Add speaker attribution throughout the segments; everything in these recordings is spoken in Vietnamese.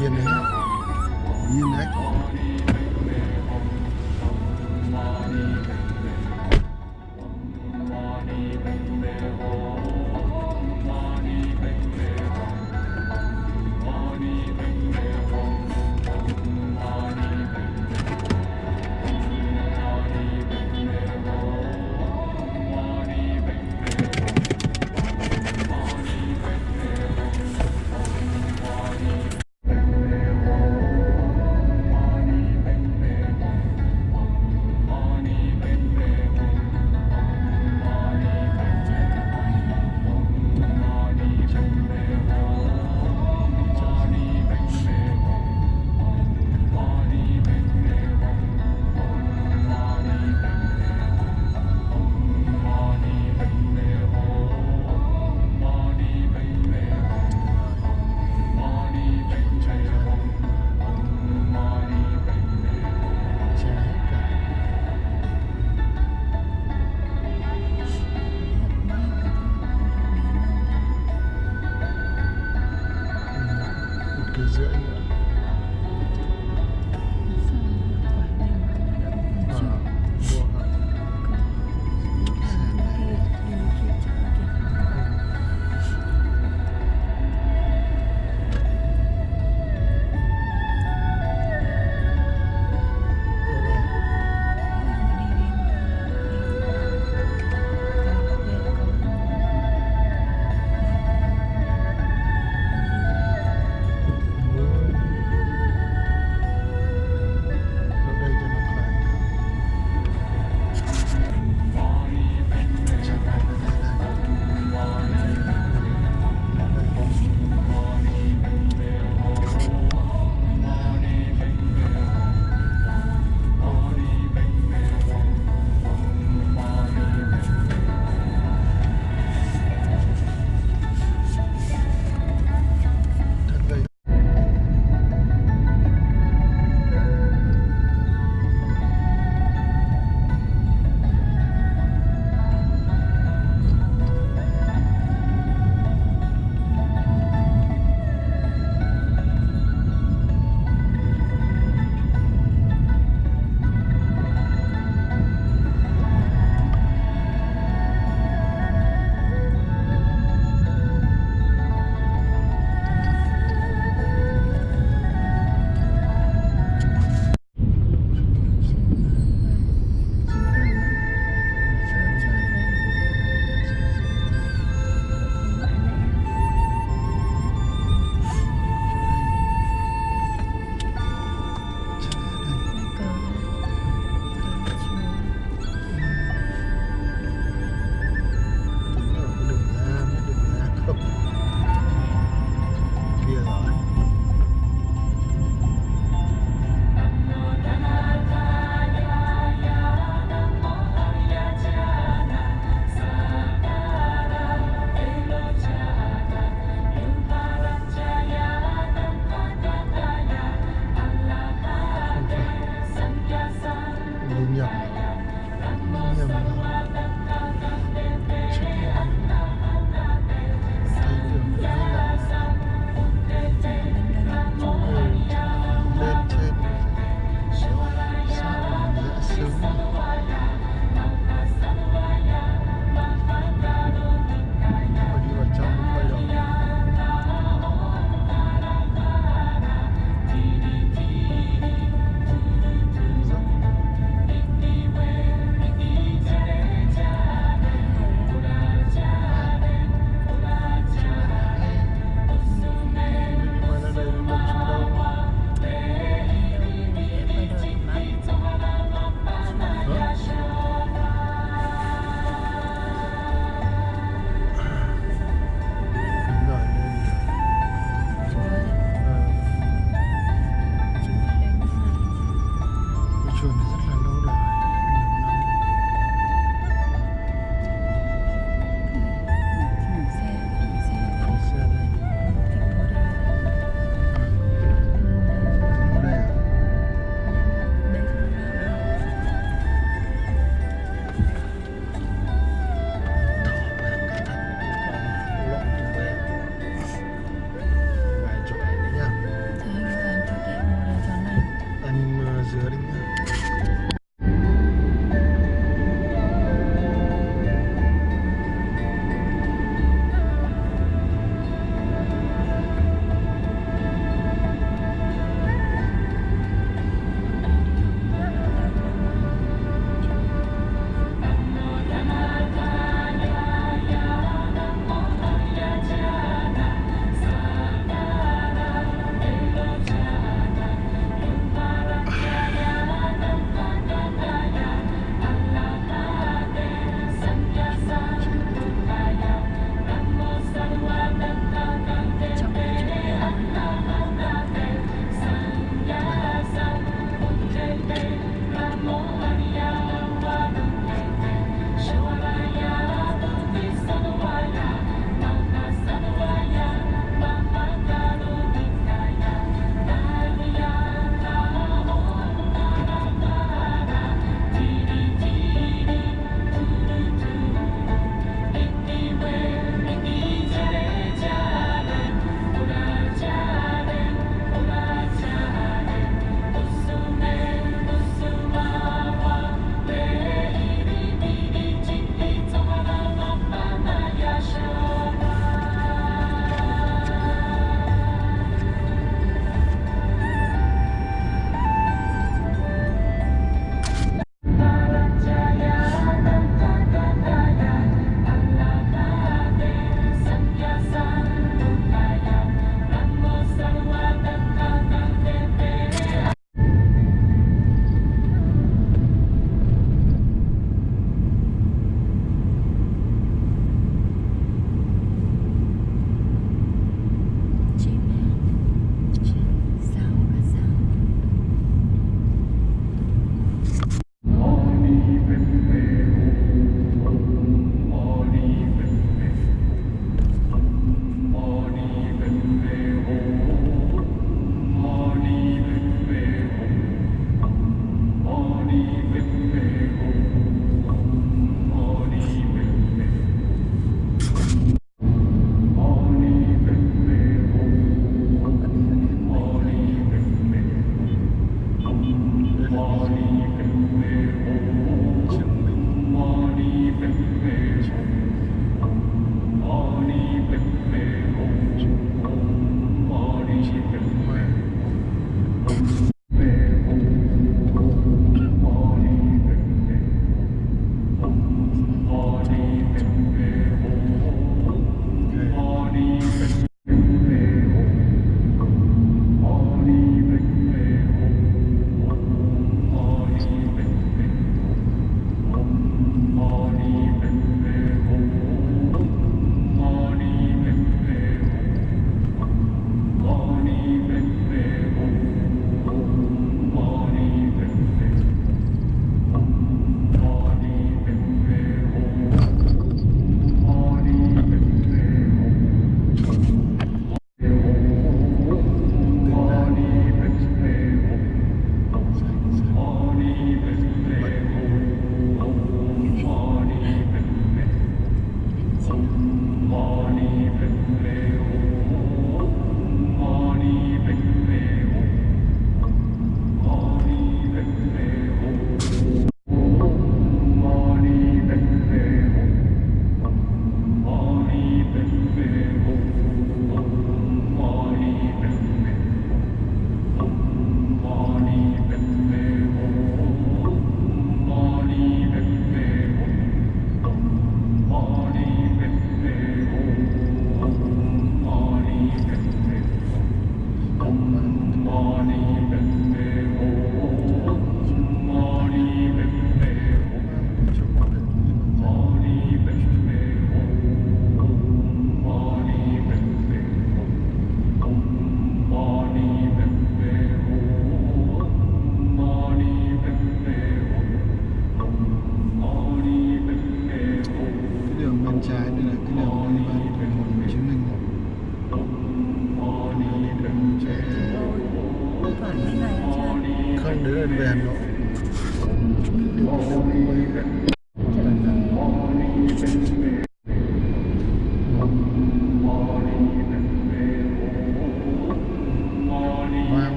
Speaker 1: nhiên đấy. Nhiên đấy.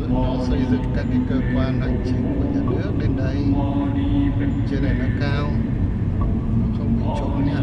Speaker 1: dựng nó xây dựng các cái cơ quan hành chính của nhà nước lên đây. Trên này nó cao, nó không bị trộm nhà